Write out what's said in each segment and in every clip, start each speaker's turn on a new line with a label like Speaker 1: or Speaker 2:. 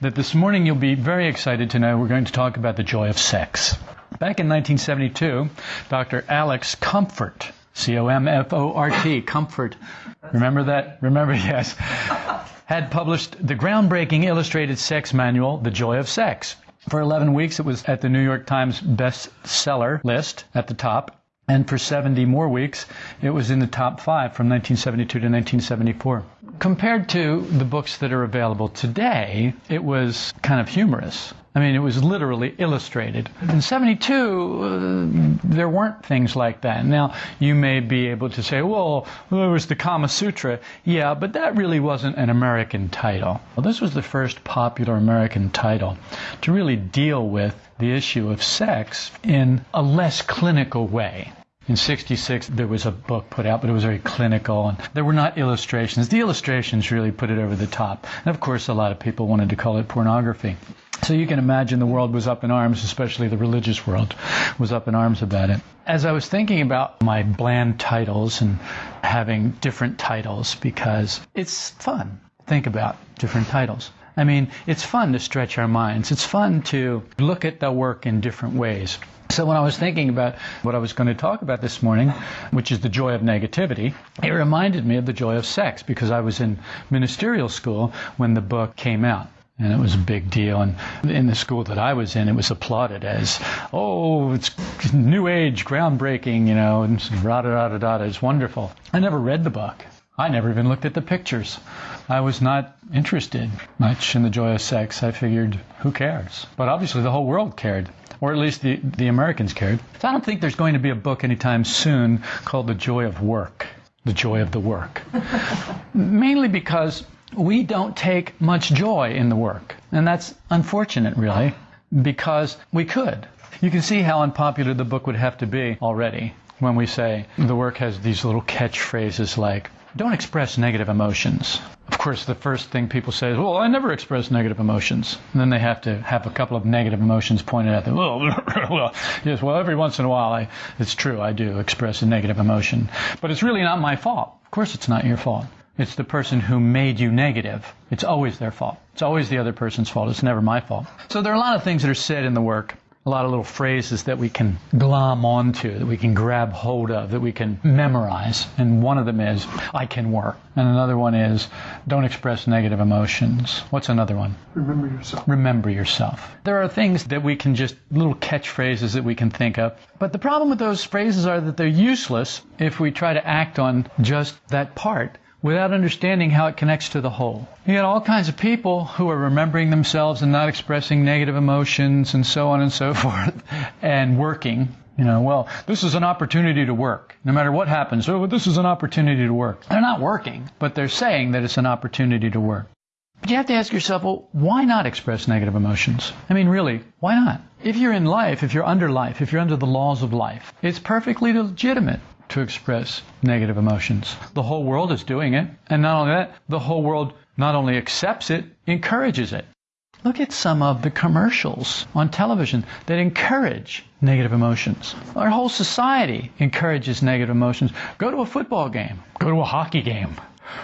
Speaker 1: That this morning you'll be very excited to know we're going to talk about the joy of sex. Back in 1972, Dr. Alex Comfort, C O M F O R T, Comfort, remember that? Remember, yes, had published the groundbreaking illustrated sex manual, The Joy of Sex. For 11 weeks, it was at the New York Times bestseller list at the top. And for 70 more weeks, it was in the top five from 1972 to 1974. Compared to the books that are available today, it was kind of humorous. I mean, it was literally illustrated. In 72, uh, there weren't things like that. Now, you may be able to say, well, there was the Kama Sutra. Yeah, but that really wasn't an American title. Well, this was the first popular American title to really deal with the issue of sex in a less clinical way. In 66, there was a book put out, but it was very clinical, and there were not illustrations. The illustrations really put it over the top. And of course, a lot of people wanted to call it pornography. So you can imagine the world was up in arms, especially the religious world was up in arms about it. As I was thinking about my bland titles and having different titles, because it's fun think about different titles. I mean, it's fun to stretch our minds. It's fun to look at the work in different ways. So when I was thinking about what I was going to talk about this morning, which is the joy of negativity, it reminded me of the joy of sex because I was in ministerial school when the book came out. And it was a big deal. And in the school that I was in, it was applauded as, oh, it's new age, groundbreaking, you know, and da da da da. It's wonderful. I never read the book. I never even looked at the pictures. I was not interested much in the joy of sex. I figured, who cares? But obviously the whole world cared or at least the, the Americans cared. So I don't think there's going to be a book anytime soon called The Joy of Work, The Joy of the Work. Mainly because we don't take much joy in the work. And that's unfortunate, really, because we could. You can see how unpopular the book would have to be already when we say the work has these little catchphrases like, don't express negative emotions. Of course, the first thing people say is, well, I never express negative emotions. And then they have to have a couple of negative emotions pointed at them. Well, well, yes, well, every once in a while, I, it's true, I do express a negative emotion. But it's really not my fault. Of course, it's not your fault. It's the person who made you negative. It's always their fault. It's always the other person's fault. It's never my fault. So there are a lot of things that are said in the work a lot of little phrases that we can glom onto, that we can grab hold of, that we can memorize. And one of them is, I can work. And another one is, don't express negative emotions. What's another one?
Speaker 2: Remember yourself.
Speaker 1: Remember yourself. There are things that we can just, little catchphrases that we can think of. But the problem with those phrases are that they're useless if we try to act on just that part without understanding how it connects to the whole. You got all kinds of people who are remembering themselves and not expressing negative emotions and so on and so forth and working. You know, well, this is an opportunity to work. No matter what happens, oh, this is an opportunity to work. They're not working, but they're saying that it's an opportunity to work. But you have to ask yourself, well, why not express negative emotions? I mean, really, why not? If you're in life, if you're under life, if you're under the laws of life, it's perfectly legitimate to express negative emotions. The whole world is doing it. And not only that, the whole world not only accepts it, encourages it. Look at some of the commercials on television that encourage negative emotions. Our whole society encourages negative emotions. Go to a football game, go to a hockey game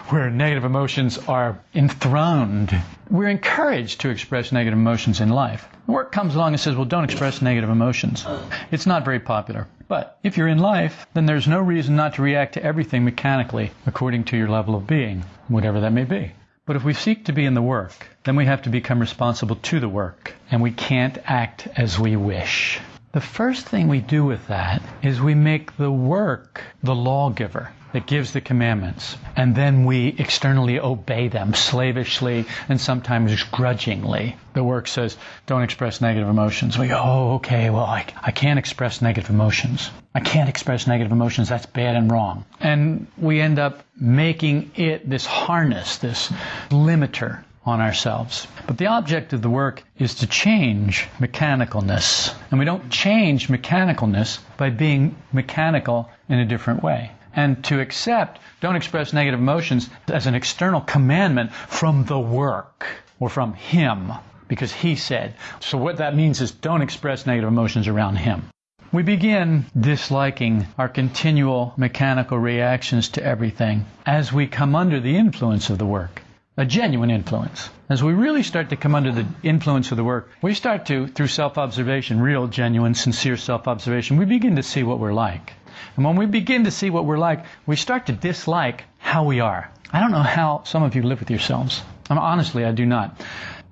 Speaker 1: where negative emotions are enthroned. We're encouraged to express negative emotions in life. Work comes along and says, well, don't express negative emotions. It's not very popular. But if you're in life, then there's no reason not to react to everything mechanically according to your level of being, whatever that may be. But if we seek to be in the work, then we have to become responsible to the work, and we can't act as we wish. The first thing we do with that is we make the work the lawgiver that gives the commandments, and then we externally obey them slavishly and sometimes grudgingly. The work says, don't express negative emotions. We go, oh, okay, well, I, I can't express negative emotions. I can't express negative emotions. That's bad and wrong. And we end up making it this harness, this limiter on ourselves. But the object of the work is to change mechanicalness. And we don't change mechanicalness by being mechanical in a different way and to accept, don't express negative emotions as an external commandment from the work or from Him, because He said. So what that means is don't express negative emotions around Him. We begin disliking our continual mechanical reactions to everything as we come under the influence of the work. a genuine influence. As we really start to come under the influence of the work, we start to, through self-observation, real, genuine, sincere self-observation, we begin to see what we're like. And when we begin to see what we're like, we start to dislike how we are. I don't know how some of you live with yourselves. I mean, honestly, I do not.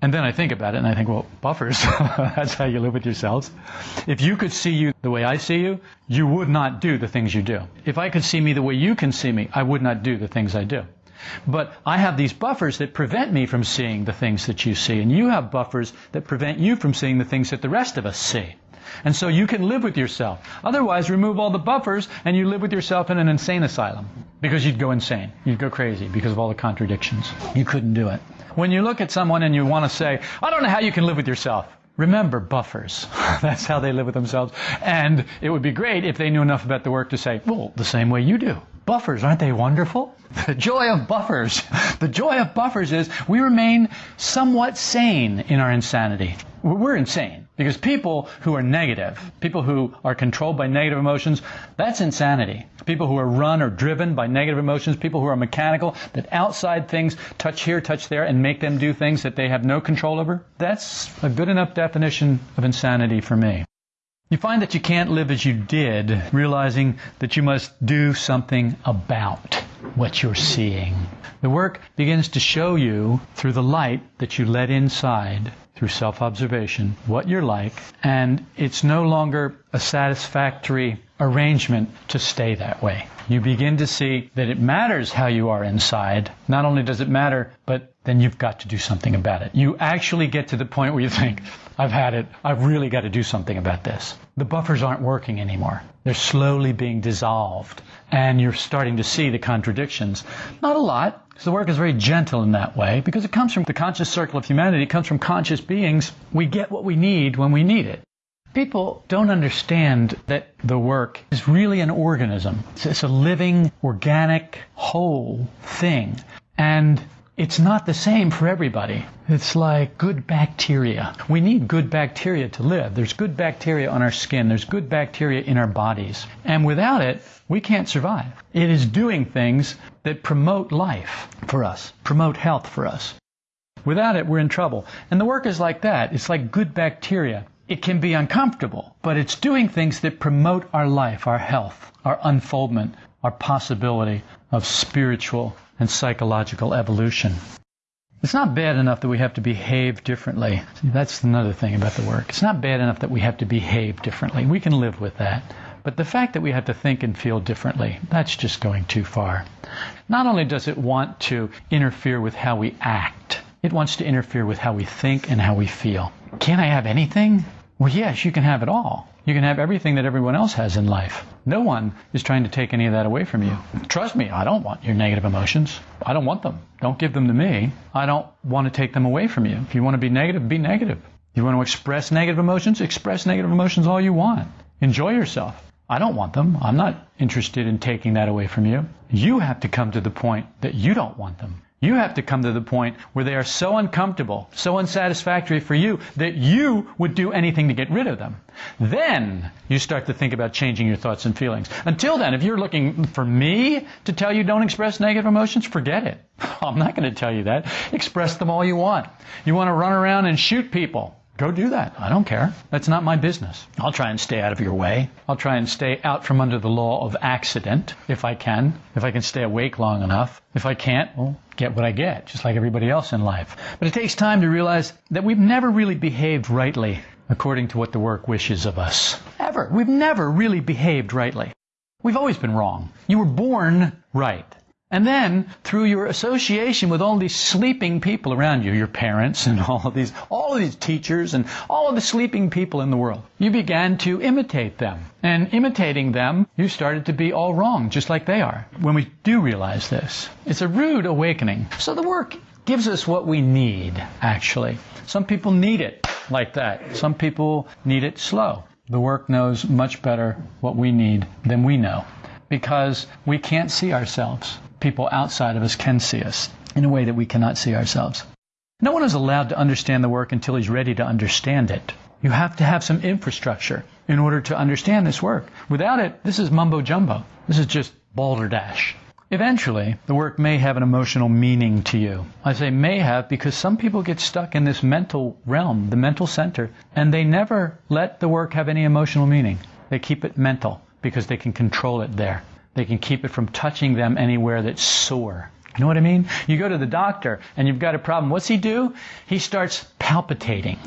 Speaker 1: And then I think about it and I think, well, buffers, that's how you live with yourselves. If you could see you the way I see you, you would not do the things you do. If I could see me the way you can see me, I would not do the things I do. But I have these buffers that prevent me from seeing the things that you see, and you have buffers that prevent you from seeing the things that the rest of us see. And so you can live with yourself. Otherwise, remove all the buffers and you live with yourself in an insane asylum. Because you'd go insane. You'd go crazy because of all the contradictions. You couldn't do it. When you look at someone and you want to say, I don't know how you can live with yourself. Remember buffers. That's how they live with themselves. And it would be great if they knew enough about the work to say, well, the same way you do. Buffers, aren't they wonderful? The joy of buffers. The joy of buffers is we remain somewhat sane in our insanity. We're insane because people who are negative, people who are controlled by negative emotions, that's insanity. People who are run or driven by negative emotions, people who are mechanical, that outside things touch here, touch there, and make them do things that they have no control over, that's a good enough definition of insanity for me. You find that you can't live as you did, realizing that you must do something about what you're seeing. The work begins to show you through the light that you let inside through self-observation what you're like, and it's no longer a satisfactory arrangement to stay that way. You begin to see that it matters how you are inside. Not only does it matter, but then you've got to do something about it. You actually get to the point where you think, I've had it. I've really got to do something about this. The buffers aren't working anymore. They're slowly being dissolved. And you're starting to see the contradictions. Not a lot, because the work is very gentle in that way, because it comes from the conscious circle of humanity. It comes from conscious beings. We get what we need when we need it. People don't understand that the work is really an organism. It's a living, organic, whole thing. And it's not the same for everybody. It's like good bacteria. We need good bacteria to live. There's good bacteria on our skin. There's good bacteria in our bodies. And without it, we can't survive. It is doing things that promote life for us, promote health for us. Without it, we're in trouble. And the work is like that. It's like good bacteria. It can be uncomfortable, but it's doing things that promote our life, our health, our unfoldment, our possibility of spiritual and psychological evolution. It's not bad enough that we have to behave differently. That's another thing about the work. It's not bad enough that we have to behave differently. We can live with that. But the fact that we have to think and feel differently, that's just going too far. Not only does it want to interfere with how we act, it wants to interfere with how we think and how we feel. Can't I have anything? Well, yes, you can have it all. You can have everything that everyone else has in life. No one is trying to take any of that away from you. Trust me, I don't want your negative emotions. I don't want them. Don't give them to me. I don't want to take them away from you. If you want to be negative, be negative. You want to express negative emotions, express negative emotions all you want. Enjoy yourself. I don't want them. I'm not interested in taking that away from you. You have to come to the point that you don't want them. You have to come to the point where they are so uncomfortable, so unsatisfactory for you, that you would do anything to get rid of them. Then you start to think about changing your thoughts and feelings. Until then, if you're looking for me to tell you don't express negative emotions, forget it. I'm not going to tell you that. Express them all you want. You want to run around and shoot people. Go do that. I don't care. That's not my business. I'll try and stay out of your way. I'll try and stay out from under the law of accident if I can, if I can stay awake long enough. If I can't, well, get what I get, just like everybody else in life. But it takes time to realize that we've never really behaved rightly according to what the work wishes of us. Ever. We've never really behaved rightly. We've always been wrong. You were born right. And then, through your association with all these sleeping people around you, your parents and all of these, all of these teachers and all of the sleeping people in the world, you began to imitate them. And imitating them, you started to be all wrong, just like they are. When we do realize this, it's a rude awakening. So the work gives us what we need, actually. Some people need it like that. Some people need it slow. The work knows much better what we need than we know because we can't see ourselves people outside of us can see us in a way that we cannot see ourselves. No one is allowed to understand the work until he's ready to understand it. You have to have some infrastructure in order to understand this work. Without it, this is mumbo jumbo. This is just balderdash. Eventually, the work may have an emotional meaning to you. I say may have because some people get stuck in this mental realm, the mental center, and they never let the work have any emotional meaning. They keep it mental because they can control it there. They can keep it from touching them anywhere that's sore. You know what I mean? You go to the doctor and you've got a problem. What's he do? He starts palpitating.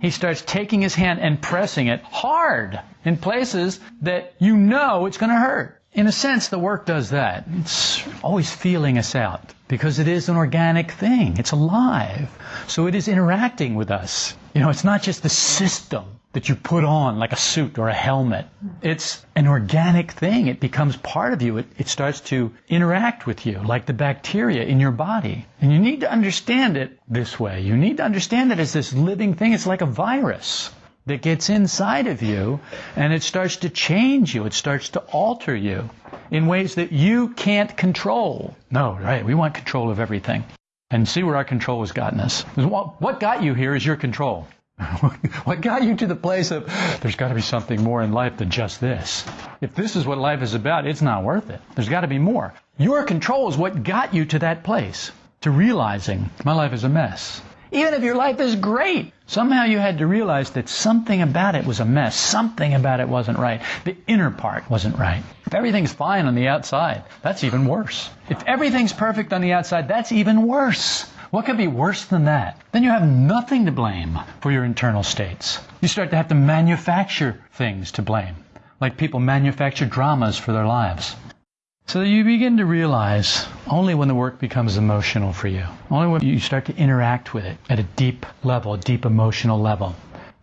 Speaker 1: He starts taking his hand and pressing it hard in places that you know it's going to hurt. In a sense, the work does that. It's always feeling us out because it is an organic thing. It's alive. So it is interacting with us. You know, it's not just the system that you put on like a suit or a helmet. It's an organic thing. It becomes part of you. It, it starts to interact with you like the bacteria in your body. And you need to understand it this way. You need to understand it as this living thing. It's like a virus that gets inside of you and it starts to change you. It starts to alter you in ways that you can't control. No, right. We want control of everything. And see where our control has gotten us. What got you here is your control. what got you to the place of there's got to be something more in life than just this? If this is what life is about, it's not worth it. There's got to be more. Your control is what got you to that place, to realizing my life is a mess. Even if your life is great, somehow you had to realize that something about it was a mess. Something about it wasn't right. The inner part wasn't right. If everything's fine on the outside, that's even worse. If everything's perfect on the outside, that's even worse. What could be worse than that? Then you have nothing to blame for your internal states. You start to have to manufacture things to blame, like people manufacture dramas for their lives. So you begin to realize only when the work becomes emotional for you, only when you start to interact with it at a deep level, a deep emotional level.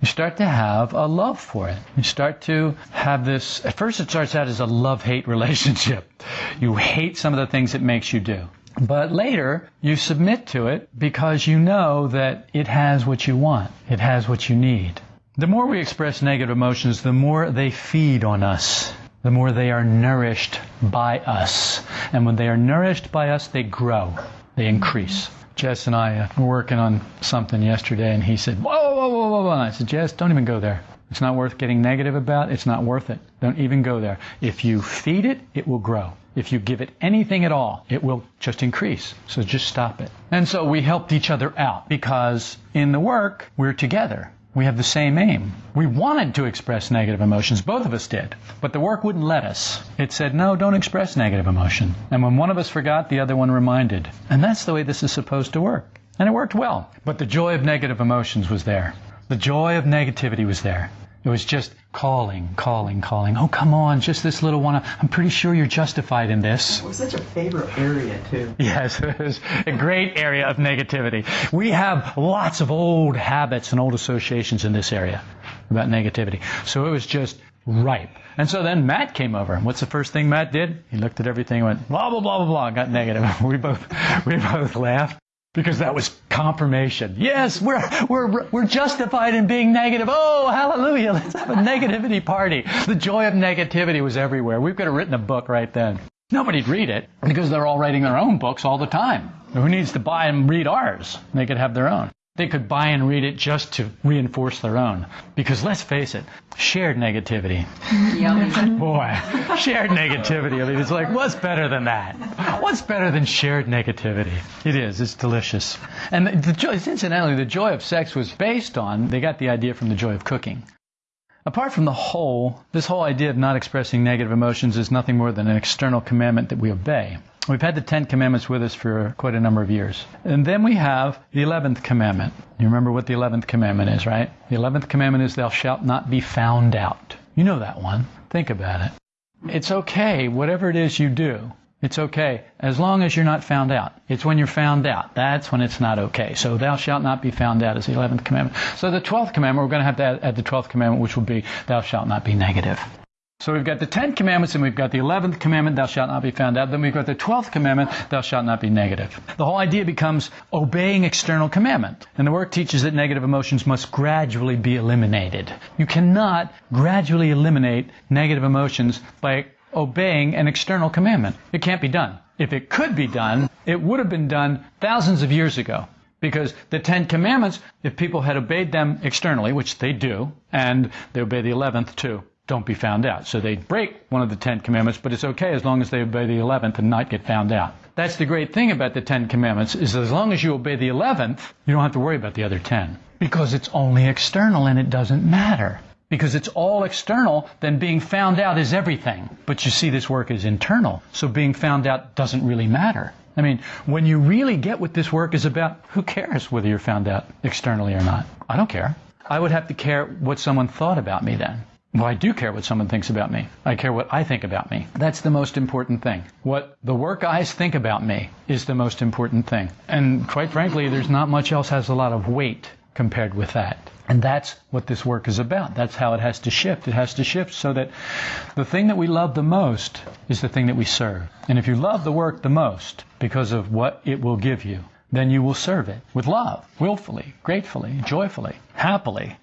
Speaker 1: You start to have a love for it. You start to have this, at first it starts out as a love-hate relationship. You hate some of the things it makes you do. But later, you submit to it because you know that it has what you want. It has what you need. The more we express negative emotions, the more they feed on us. The more they are nourished by us. And when they are nourished by us, they grow. They increase. Jess and I were working on something yesterday, and he said, whoa, whoa, whoa, whoa, whoa. I said, Jess, don't even go there. It's not worth getting negative about. It's not worth it. Don't even go there. If you feed it, it will grow. If you give it anything at all, it will just increase. So just stop it. And so we helped each other out because in the work, we're together. We have the same aim. We wanted to express negative emotions. Both of us did. But the work wouldn't let us. It said, no, don't express negative emotion. And when one of us forgot, the other one reminded. And that's the way this is supposed to work. And it worked well. But the joy of negative emotions was there. The joy of negativity was there. It was just calling, calling, calling. Oh, come on, just this little one. I'm pretty sure you're justified in this.
Speaker 2: It was such a favorite area, too.
Speaker 1: Yes, it was a great area of negativity. We have lots of old habits and old associations in this area about negativity. So it was just ripe. And so then Matt came over. And What's the first thing Matt did? He looked at everything and went, blah, blah, blah, blah, blah, got negative. We both, we both laughed because that was confirmation. Yes, we're, we're, we're justified in being negative. Oh, hallelujah. Let's have a negativity party. The joy of negativity was everywhere. We could have written a book right then. Nobody'd read it because they're all writing their own books all the time. Who needs to buy and read ours? They could have their own. They could buy and read it just to reinforce their own. Because let's face it, shared negativity. Boy, shared negativity. I mean, it's like, what's better than that? What's better than shared negativity? It is. It's delicious. And the, the joy, incidentally, the joy of sex was based on, they got the idea from the joy of cooking. Apart from the whole, this whole idea of not expressing negative emotions is nothing more than an external commandment that we obey. We've had the Ten Commandments with us for quite a number of years. And then we have the Eleventh Commandment. You remember what the Eleventh Commandment is, right? The Eleventh Commandment is, Thou shalt not be found out. You know that one. Think about it. It's okay, whatever it is you do. It's okay, as long as you're not found out. It's when you're found out. That's when it's not okay. So, thou shalt not be found out is the 11th commandment. So, the 12th commandment, we're going to have to add, the 12th commandment, which will be, thou shalt not be negative. So we've got the Ten Commandments and we've got the Eleventh Commandment, thou shalt not be found out. Then we've got the Twelfth Commandment, thou shalt not be negative. The whole idea becomes obeying external commandment. And the work teaches that negative emotions must gradually be eliminated. You cannot gradually eliminate negative emotions by obeying an external commandment. It can't be done. If it could be done, it would have been done thousands of years ago. Because the Ten Commandments, if people had obeyed them externally, which they do, and they obey the eleventh too, don't be found out. So they break one of the Ten Commandments, but it's okay as long as they obey the eleventh and not get found out. That's the great thing about the Ten Commandments is as long as you obey the eleventh, you don't have to worry about the other ten. Because it's only external and it doesn't matter. Because it's all external, then being found out is everything. But you see, this work is internal, so being found out doesn't really matter. I mean, when you really get what this work is about, who cares whether you're found out externally or not? I don't care. I would have to care what someone thought about me then. Well, I do care what someone thinks about me. I care what I think about me. That's the most important thing. What the work eyes think about me is the most important thing. And quite frankly, there's not much else has a lot of weight compared with that. And that's what this work is about. That's how it has to shift. It has to shift so that the thing that we love the most is the thing that we serve. And if you love the work the most because of what it will give you, then you will serve it with love, willfully, gratefully, joyfully, happily.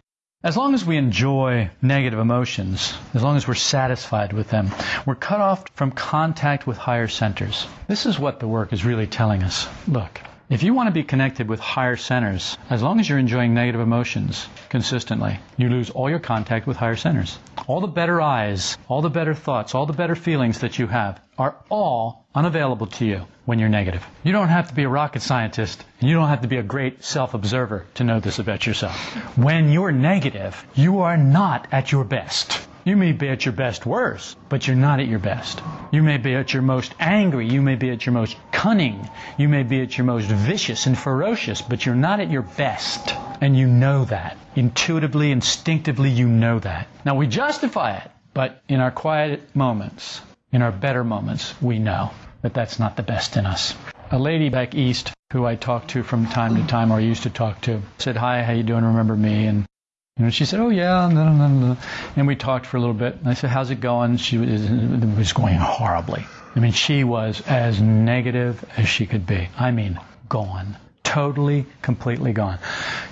Speaker 1: As long as we enjoy negative emotions, as long as we're satisfied with them, we're cut off from contact with higher centers. This is what the work is really telling us. Look, if you want to be connected with higher centers, as long as you're enjoying negative emotions consistently, you lose all your contact with higher centers. All the better eyes, all the better thoughts, all the better feelings that you have are all unavailable to you when you're negative. You don't have to be a rocket scientist and you don't have to be a great self-observer to know this about yourself. When you're negative, you are not at your best. You may be at your best worse, but you're not at your best. You may be at your most angry. You may be at your most cunning. You may be at your most vicious and ferocious, but you're not at your best. And you know that. Intuitively, instinctively, you know that. Now we justify it, but in our quiet moments, in our better moments, we know that that's not the best in us. A lady back east who I talked to from time to time or used to talk to said, hi, how you doing? Remember me? And and she said, "Oh yeah," and we talked for a little bit. And I said, "How's it going?" She was, it was going horribly. I mean, she was as negative as she could be. I mean, gone, totally, completely gone.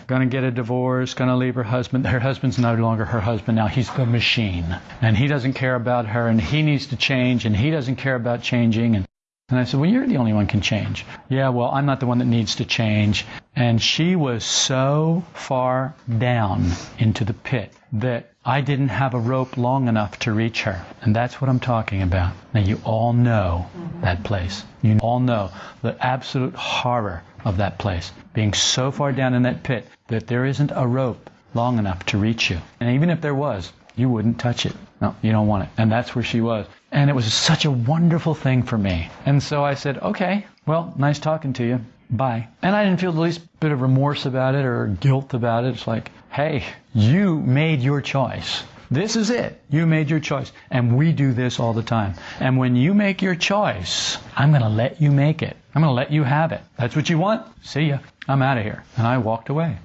Speaker 1: Going to get a divorce. Going to leave her husband. Her husband's no longer her husband now. He's the machine, and he doesn't care about her, and he needs to change, and he doesn't care about changing, and and I said, Well, you're the only one can change. Yeah, well, I'm not the one that needs to change. And she was so far down into the pit that I didn't have a rope long enough to reach her. And that's what I'm talking about. Now, you all know mm-hmm. that place. You all know the absolute horror of that place. Being so far down in that pit that there isn't a rope long enough to reach you. And even if there was, you wouldn't touch it. No, you don't want it. And that's where she was. And it was such a wonderful thing for me. And so I said, okay, well, nice talking to you. Bye. And I didn't feel the least bit of remorse about it or guilt about it. It's like, hey, you made your choice. This is it. You made your choice. And we do this all the time. And when you make your choice, I'm going to let you make it. I'm going to let you have it. That's what you want? See ya. I'm out of here. And I walked away.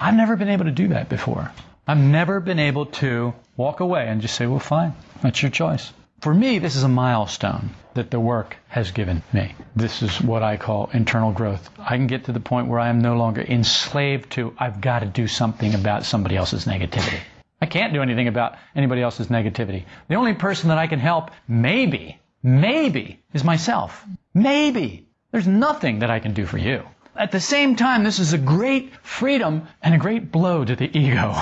Speaker 1: I've never been able to do that before. I've never been able to walk away and just say, well, fine. That's your choice. For me, this is a milestone that the work has given me. This is what I call internal growth. I can get to the point where I am no longer enslaved to, I've got to do something about somebody else's negativity. I can't do anything about anybody else's negativity. The only person that I can help, maybe, maybe, is myself. Maybe. There's nothing that I can do for you. At the same time, this is a great freedom and a great blow to the ego.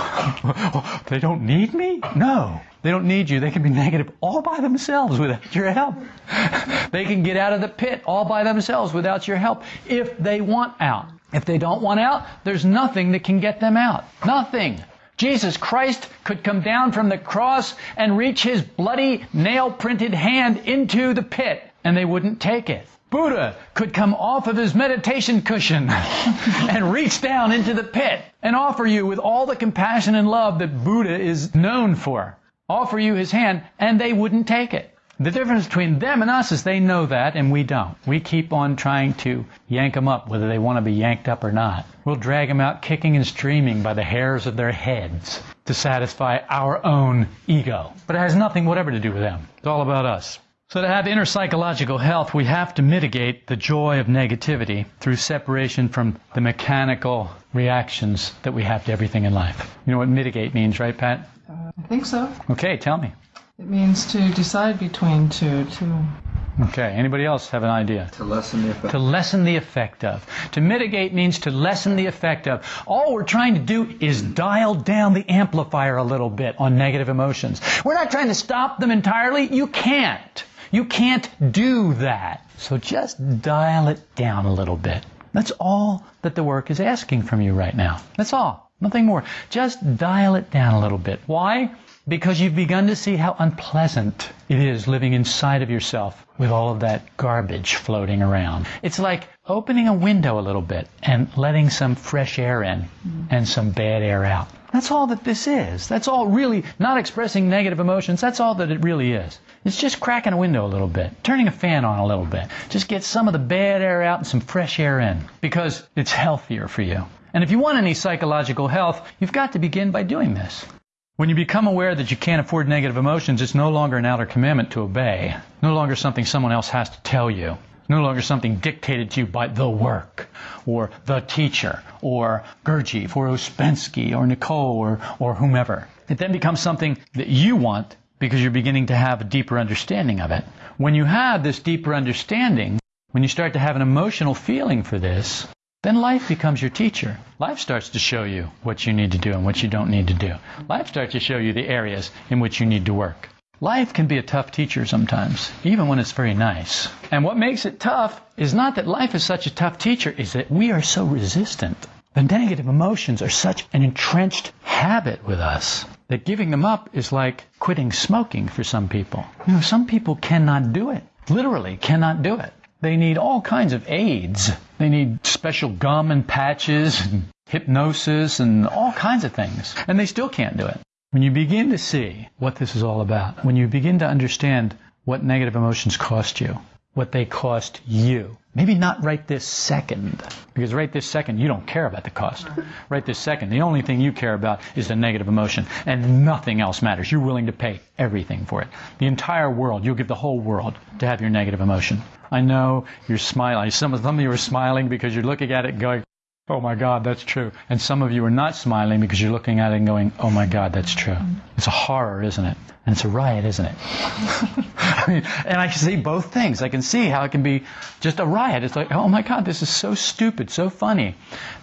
Speaker 1: they don't need me? No. They don't need you. They can be negative all by themselves without your help. they can get out of the pit all by themselves without your help if they want out. If they don't want out, there's nothing that can get them out. Nothing. Jesus Christ could come down from the cross and reach his bloody nail printed hand into the pit and they wouldn't take it. Buddha could come off of his meditation cushion and reach down into the pit and offer you with all the compassion and love that Buddha is known for. Offer you his hand and they wouldn't take it. The difference between them and us is they know that and we don't. We keep on trying to yank them up whether they want to be yanked up or not. We'll drag them out kicking and streaming by the hairs of their heads to satisfy our own ego. But it has nothing whatever to do with them. It's all about us. So to have inner psychological health, we have to mitigate the joy of negativity through separation from the mechanical reactions that we have to everything in life. You know what mitigate means, right, Pat?
Speaker 3: Uh, I think so.
Speaker 1: Okay, tell me.
Speaker 3: It means to decide between two, to
Speaker 1: Okay, anybody else have an idea?
Speaker 3: To lessen the effect.
Speaker 1: To lessen the effect of. To mitigate means to lessen the effect of. All we're trying to do is dial down the amplifier a little bit on negative emotions. We're not trying to stop them entirely. You can't. You can't do that. So just dial it down a little bit. That's all that the work is asking from you right now. That's all. Nothing more. Just dial it down a little bit. Why? Because you've begun to see how unpleasant it is living inside of yourself with all of that garbage floating around. It's like opening a window a little bit and letting some fresh air in and some bad air out. That's all that this is. That's all really, not expressing negative emotions, that's all that it really is. It's just cracking a window a little bit, turning a fan on a little bit. Just get some of the bad air out and some fresh air in because it's healthier for you. And if you want any psychological health, you've got to begin by doing this. When you become aware that you can't afford negative emotions, it's no longer an outer commandment to obey, no longer something someone else has to tell you, no longer something dictated to you by the work, or the teacher, or Gurdjieff, or Ouspensky, or Nicoll, or, or whomever. It then becomes something that you want because you're beginning to have a deeper understanding of it. When you have this deeper understanding, when you start to have an emotional feeling for this, then life becomes your teacher. Life starts to show you what you need to do and what you don't need to do. Life starts to show you the areas in which you need to work. Life can be a tough teacher sometimes, even when it's very nice. And what makes it tough is not that life is such a tough teacher, is that we are so resistant. The negative emotions are such an entrenched habit with us that giving them up is like quitting smoking for some people. You know, some people cannot do it. Literally cannot do it. They need all kinds of aids. They need special gum and patches and hypnosis and all kinds of things. And they still can't do it. When you begin to see what this is all about, when you begin to understand what negative emotions cost you, what they cost you, maybe not right this second, because right this second you don't care about the cost. Right this second, the only thing you care about is the negative emotion, and nothing else matters. You're willing to pay everything for it. The entire world, you'll give the whole world to have your negative emotion. I know you're smiling. Some of, some of you are smiling because you're looking at it going, oh my God, that's true. And some of you are not smiling because you're looking at it and going, oh my God, that's true. It's a horror, isn't it? And it's a riot, isn't it? I mean, and I can see both things. I can see how it can be just a riot. It's like, oh my God, this is so stupid, so funny.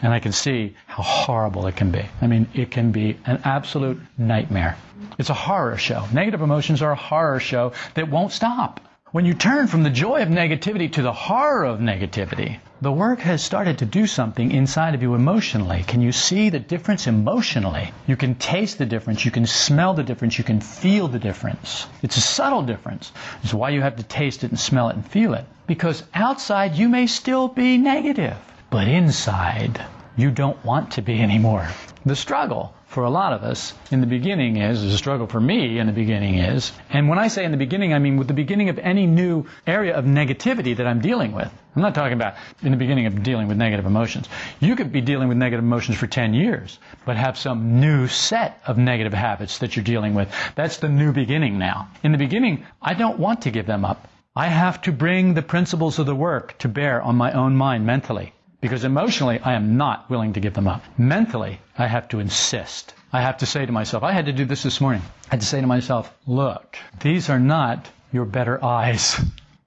Speaker 1: And I can see how horrible it can be. I mean, it can be an absolute nightmare. It's a horror show. Negative emotions are a horror show that won't stop. When you turn from the joy of negativity to the horror of negativity, the work has started to do something inside of you emotionally. Can you see the difference emotionally? You can taste the difference, you can smell the difference, you can feel the difference. It's a subtle difference. It's why you have to taste it and smell it and feel it. Because outside you may still be negative, but inside you don't want to be anymore. The struggle for a lot of us in the beginning is, the struggle for me in the beginning is, and when I say in the beginning, I mean with the beginning of any new area of negativity that I'm dealing with. I'm not talking about in the beginning of dealing with negative emotions. You could be dealing with negative emotions for 10 years, but have some new set of negative habits that you're dealing with. That's the new beginning now. In the beginning, I don't want to give them up. I have to bring the principles of the work to bear on my own mind mentally. Because emotionally, I am not willing to give them up. Mentally, I have to insist. I have to say to myself, I had to do this this morning. I had to say to myself, look, these are not your better eyes.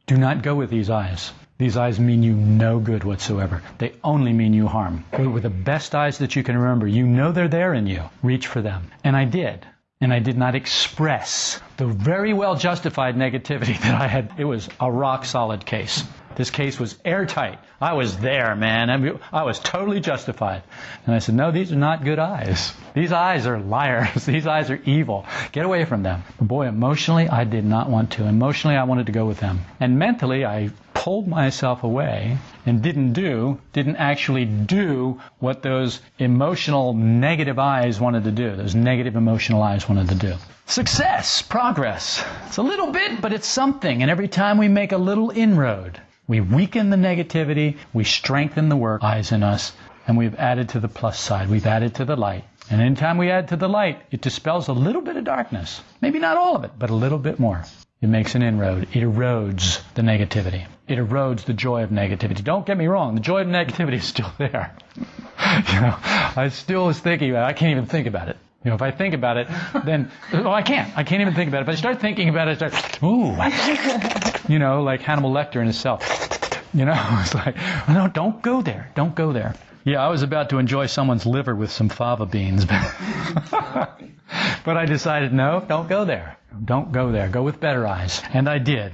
Speaker 1: Do not go with these eyes. These eyes mean you no good whatsoever. They only mean you harm. With the best eyes that you can remember, you know they're there in you. Reach for them. And I did. And I did not express the very well justified negativity that I had. It was a rock solid case. This case was airtight. I was there, man. I, mean, I was totally justified. And I said, No, these are not good eyes. These eyes are liars. These eyes are evil. Get away from them. But boy, emotionally, I did not want to. Emotionally, I wanted to go with them. And mentally, I pulled myself away and didn't do, didn't actually do what those emotional negative eyes wanted to do, those negative emotional eyes wanted to do. Success, progress. It's a little bit, but it's something. And every time we make a little inroad, we weaken the negativity, we strengthen the work eyes in us, and we've added to the plus side. We've added to the light. And anytime we add to the light, it dispels a little bit of darkness. Maybe not all of it, but a little bit more. It makes an inroad. It erodes the negativity. It erodes the joy of negativity. Don't get me wrong, the joy of negativity is still there. you know, I still was thinking about it. I can't even think about it. You know, if I think about it, then oh, I can't. I can't even think about it. If I start thinking about it, I start, ooh, you know, like Hannibal Lecter in himself. You know, it's like, oh, no, don't go there. Don't go there. Yeah, I was about to enjoy someone's liver with some fava beans, but, but I decided, no, don't go there. Don't go there. Go with better eyes. And I did.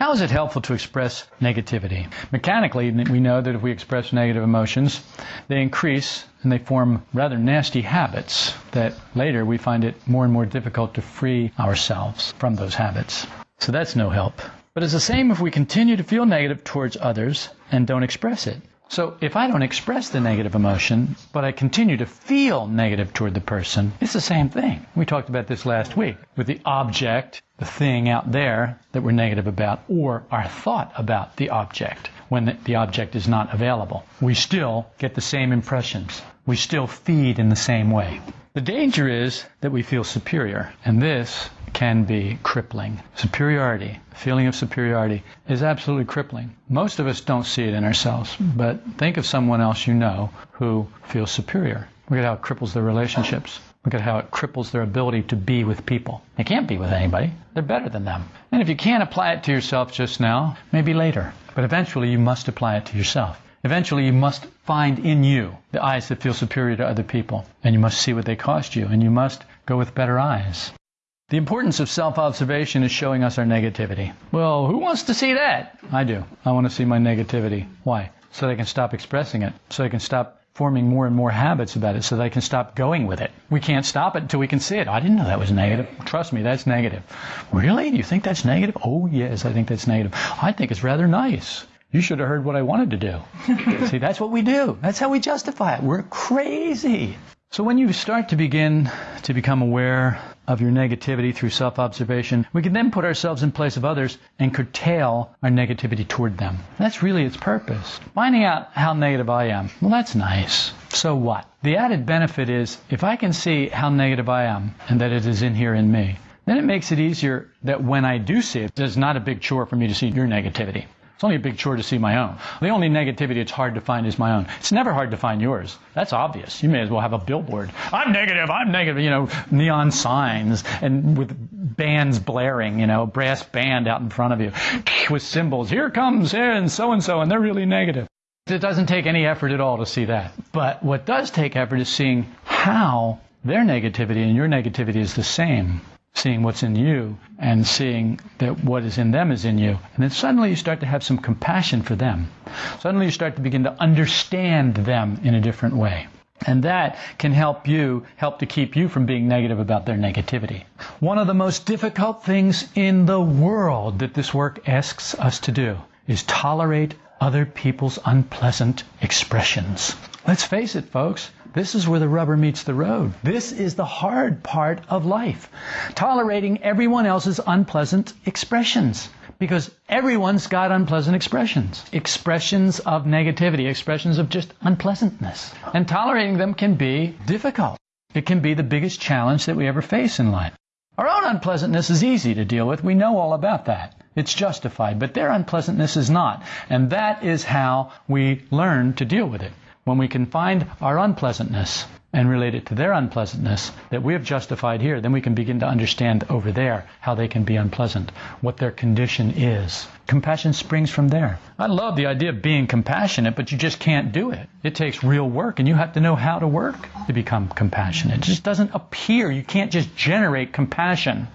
Speaker 1: How is it helpful to express negativity? Mechanically, we know that if we express negative emotions, they increase and they form rather nasty habits that later we find it more and more difficult to free ourselves from those habits. So that's no help. But it's the same if we continue to feel negative towards others and don't express it. So if I don't express the negative emotion, but I continue to feel negative toward the person, it's the same thing. We talked about this last week with the object, the thing out there that we're negative about, or our thought about the object when the object is not available. We still get the same impressions. We still feed in the same way. The danger is that we feel superior, and this can be crippling. Superiority, feeling of superiority, is absolutely crippling. Most of us don't see it in ourselves, but think of someone else you know who feels superior. Look at how it cripples their relationships. Look at how it cripples their ability to be with people. They can't be with anybody. They're better than them. And if you can't apply it to yourself just now, maybe later. But eventually you must apply it to yourself. Eventually you must find in you the eyes that feel superior to other people. And you must see what they cost you. And you must go with better eyes. The importance of self observation is showing us our negativity. Well, who wants to see that? I do. I want to see my negativity. Why? So that I can stop expressing it. So I can stop forming more and more habits about it. So that I can stop going with it. We can't stop it until we can see it. I didn't know that was negative. Trust me, that's negative. Really? Do you think that's negative? Oh, yes, I think that's negative. I think it's rather nice. You should have heard what I wanted to do. see, that's what we do. That's how we justify it. We're crazy. So when you start to begin to become aware of your negativity through self-observation, we can then put ourselves in place of others and curtail our negativity toward them. That's really its purpose. Finding out how negative I am, well, that's nice. So what? The added benefit is if I can see how negative I am and that it is in here in me, then it makes it easier that when I do see it, it's not a big chore for me to see your negativity. It's only a big chore to see my own. The only negativity it's hard to find is my own. It's never hard to find yours. That's obvious. You may as well have a billboard. I'm negative, I'm negative, you know, neon signs and with bands blaring, you know, brass band out in front of you with cymbals. Here comes and so and so, and they're really negative. It doesn't take any effort at all to see that. But what does take effort is seeing how their negativity and your negativity is the same seeing what's in you and seeing that what is in them is in you. And then suddenly you start to have some compassion for them. Suddenly you start to begin to understand them in a different way. And that can help you, help to keep you from being negative about their negativity. One of the most difficult things in the world that this work asks us to do is tolerate other people's unpleasant expressions. Let's face it, folks. This is where the rubber meets the road. This is the hard part of life. Tolerating everyone else's unpleasant expressions. Because everyone's got unpleasant expressions. Expressions of negativity, expressions of just unpleasantness. And tolerating them can be difficult. It can be the biggest challenge that we ever face in life. Our own unpleasantness is easy to deal with. We know all about that. It's justified. But their unpleasantness is not. And that is how we learn to deal with it when we can find our unpleasantness and relate it to their unpleasantness that we have justified here, then we can begin to understand over there how they can be unpleasant, what their condition is. Compassion springs from there. I love the idea of being compassionate, but you just can't do it. It takes real work, and you have to know how to work to become compassionate. It just doesn't appear. You can't just generate compassion.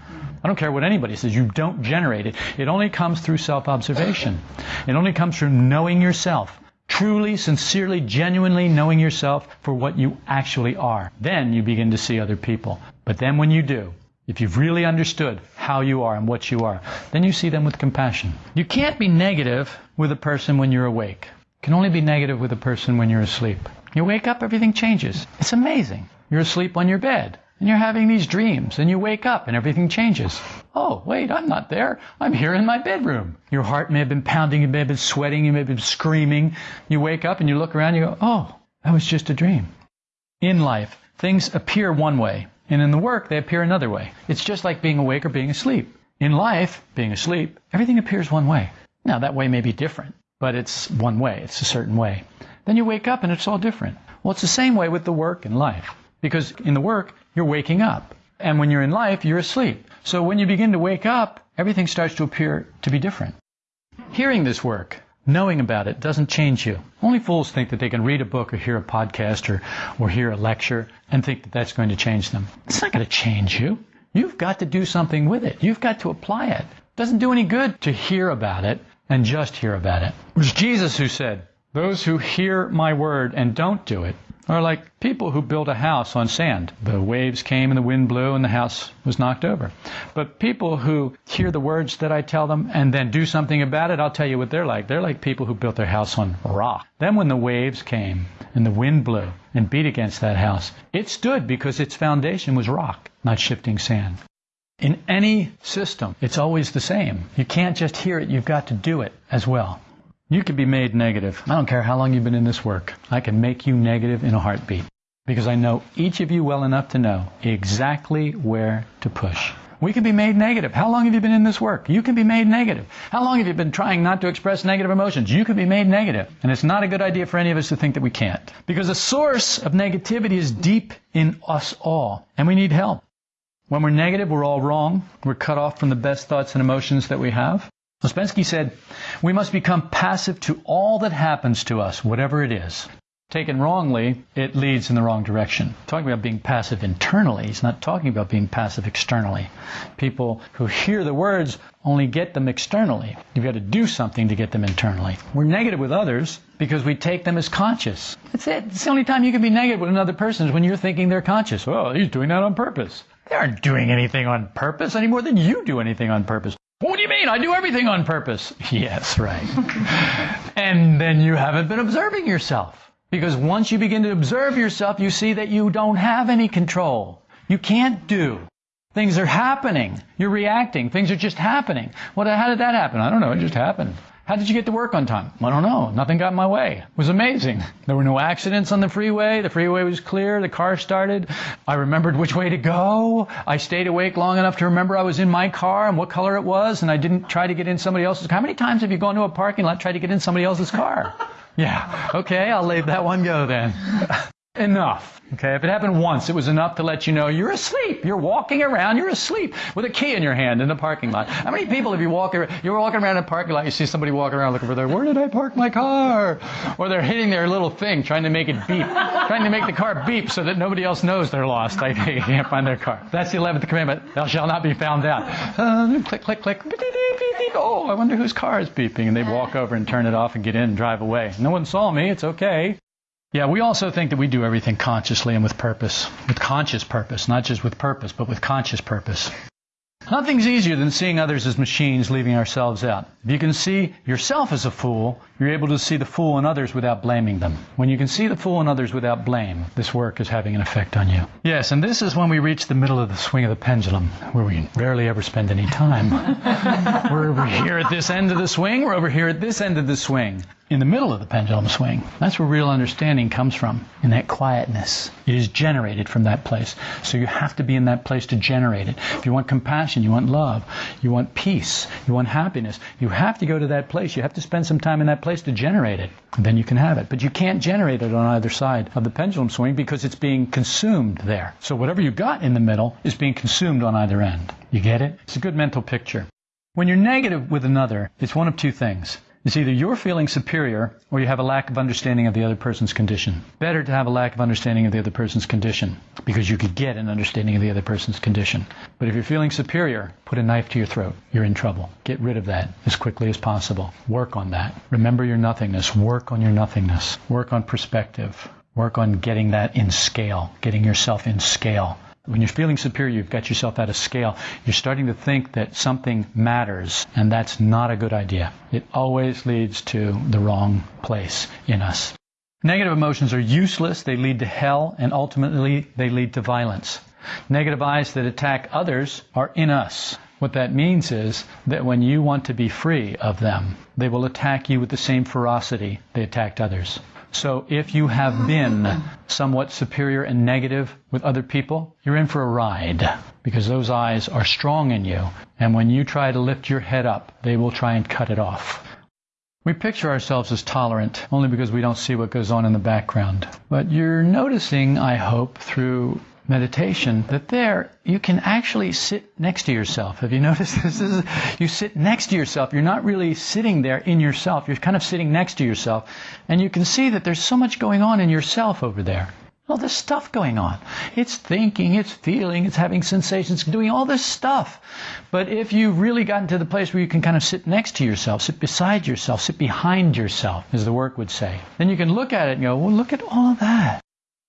Speaker 1: I don't care what anybody says, you don't generate it. It only comes through self observation. It only comes from knowing yourself truly, sincerely, genuinely knowing yourself for what you actually are. Then you begin to see other people. But then when you do, if you've really understood how you are and what you are, then you see them with compassion. You can't be negative with a person when you're awake. You can only be negative with a person when you're asleep. You wake up, everything changes. It's amazing. You're asleep on your bed and you're having these dreams and you wake up and everything changes. Oh, wait, I'm not there. I'm here in my bedroom. Your heart may have been pounding, you may have been sweating, you may have been screaming. You wake up and you look around you go, oh, that was just a dream. In life, things appear one way, and in the work, they appear another way. It's just like being awake or being asleep. In life, being asleep, everything appears one way. Now, that way may be different, but it's one way. It's a certain way. Then you wake up and it's all different. Well, it's the same way with the work and life. Because in the work, you're waking up. And when you're in life, you're asleep. So when you begin to wake up, everything starts to appear to be different. Hearing this work, knowing about it, doesn't change you. Only fools think that they can read a book or hear a podcast or, or hear a lecture and think that that's going to change them. It's not going to change you. You've got to do something with it. You've got to apply it. It doesn't do any good to hear about it and just hear about it. It was Jesus who said, Those who hear my word and don't do it are like people who built a house on sand. The waves came and the wind blew and the house was knocked over. But people who hear the words that I tell them and then do something about it, I'll tell you what they're like. They're like people who built their house on rock. Then when the waves came and the wind blew and beat against that house, it stood because its foundation was rock, not shifting sand. In any system, it's always the same. You can't just hear it, you've got to do it as well. You can be made negative. I don't care how long you've been in this work. I can make you negative in a heartbeat because I know each of you well enough to know exactly where to push. We can be made negative. How long have you been in this work? You can be made negative. How long have you been trying not to express negative emotions? You can be made negative. And it's not a good idea for any of us to think that we can't. Because the source of negativity is deep in us all, and we need help. When we're negative, we're all wrong. We're cut off from the best thoughts and emotions that we have. Ouspensky said, we must become passive to all that happens to us, whatever it is. Taken wrongly, it leads in the wrong direction. Talking about being passive internally, he's not talking about being passive externally. People who hear the words only get them externally. You've got to do something to get them internally. We're negative with others because we take them as conscious. That's it. It's the only time you can be negative with another person is when you're thinking they're conscious. Oh, he's doing that on purpose. They aren't doing anything on purpose any more than you do anything on purpose. What do you mean? I do everything on purpose. Yes, right. and then you haven't been observing yourself. Because once you begin to observe yourself, you see that you don't have any control. You can't do. Things are happening. You're reacting. Things are just happening. What, how did that happen? I don't know. It just happened. How did you get to work on time? I don't know. Nothing got in my way. It was amazing. There were no accidents on the freeway. The freeway was clear. The car started. I remembered which way to go. I stayed awake long enough to remember I was in my car and what color it was, and I didn't try to get in somebody else's. car. How many times have you gone to a parking lot and tried to get in somebody else's car? Yeah. Okay, I'll leave that one go then. enough. Okay, if it happened once, it was enough to let you know you're asleep. You're walking around, you're asleep with a key in your hand in the parking lot. How many people, have you walk, you're walking around in a parking lot, you see somebody walking around looking for their, where did I park my car? Or they're hitting their little thing, trying to make it beep, trying to make the car beep so that nobody else knows they're lost. They can't find their car. That's the 11th commandment. Thou shalt not be found out. Uh, click, click, click. Oh, I wonder whose car is beeping. And they walk over and turn it off and get in and drive away. No one saw me. It's okay. Yeah, we also think that we do everything consciously and with purpose, with conscious purpose, not just with purpose, but with conscious purpose. Nothing's easier than seeing others as machines, leaving ourselves out. If you can see yourself as a fool, you're able to see the fool in others without blaming them. When you can see the fool in others without blame, this work is having an effect on you. Yes, and this is when we reach the middle of the swing of the pendulum, where we rarely ever spend any time. we're over here at this end of the swing, we're over here at this end of the swing in the middle of the pendulum swing. That's where real understanding comes from, in that quietness. It is generated from that place. So you have to be in that place to generate it. If you want compassion, you want love, you want peace, you want happiness, you have to go to that place. You have to spend some time in that place to generate it. Then you can have it. But you can't generate it on either side of the pendulum swing because it's being consumed there. So whatever you got in the middle is being consumed on either end. You get it? It's a good mental picture. When you're negative with another, it's one of two things. It's either you're feeling superior or you have a lack of understanding of the other person's condition. Better to have a lack of understanding of the other person's condition because you could get an understanding of the other person's condition. But if you're feeling superior, put a knife to your throat. You're in trouble. Get rid of that as quickly as possible. Work on that. Remember your nothingness. Work on your nothingness. Work on perspective. Work on getting that in scale, getting yourself in scale. When you're feeling superior, you've got yourself out of scale. You're starting to think that something matters, and that's not a good idea. It always leads to the wrong place in us. Negative emotions are useless, they lead to hell, and ultimately they lead to violence. Negative I's that attack others are in us. What that means is that when you want to be free of them, they will attack you with the same ferocity they attacked others. So if you have been somewhat superior and negative with other people, you're in for a ride because those I's are strong in you. And when you try to lift your head up, they will try and cut it off. We picture ourselves as tolerant only because we don't see what goes on in the background. But you're noticing, I hope, through meditation that there you can actually sit next to yourself. Have you noticed this? is, you sit next to yourself. You're not really sitting there in yourself. You're kind of sitting next to yourself. And you can see that there's so much going on in yourself over there. All this stuff going on. It's thinking, it's feeling, it's having sensations, doing all this stuff. But if you've really gotten to the place where you can kind of sit next to yourself, sit beside yourself, sit behind yourself, as the work would say, then you can look at it and go, well, look at all of that.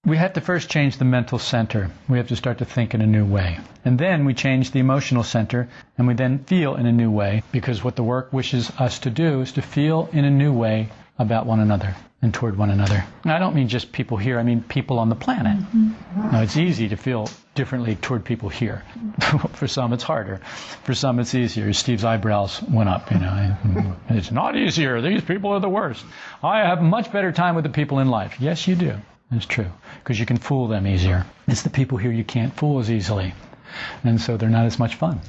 Speaker 1: We have to first change the mental center. We have to start to think in a new way. And then we change the emotional center and we then feel in a new way because what the work wishes us to do is to feel in a new way about one another and toward one another. And I don't mean just people here, I mean people on the planet. Mm-hmm. Now, it's easy to feel differently toward people here. For some, it's harder. For some, it's easier. Steve's eyebrows went up, you know. It's not easier. These people are the worst. I have much better time with the people in life. Yes, you do. It's true. Because you can fool them easier. It's the people here you can't fool as easily. And so they're not as much fun.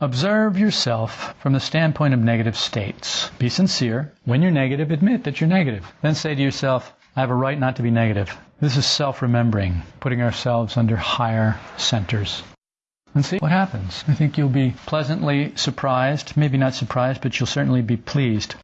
Speaker 1: Observe yourself from the standpoint of negative states. Be sincere. When you're negative, admit that you're negative. Then say to yourself, I have a right not to be negative. This is self remembering, putting ourselves under higher centers. And see what happens. I think you'll be pleasantly surprised, maybe not surprised, but you'll certainly be pleased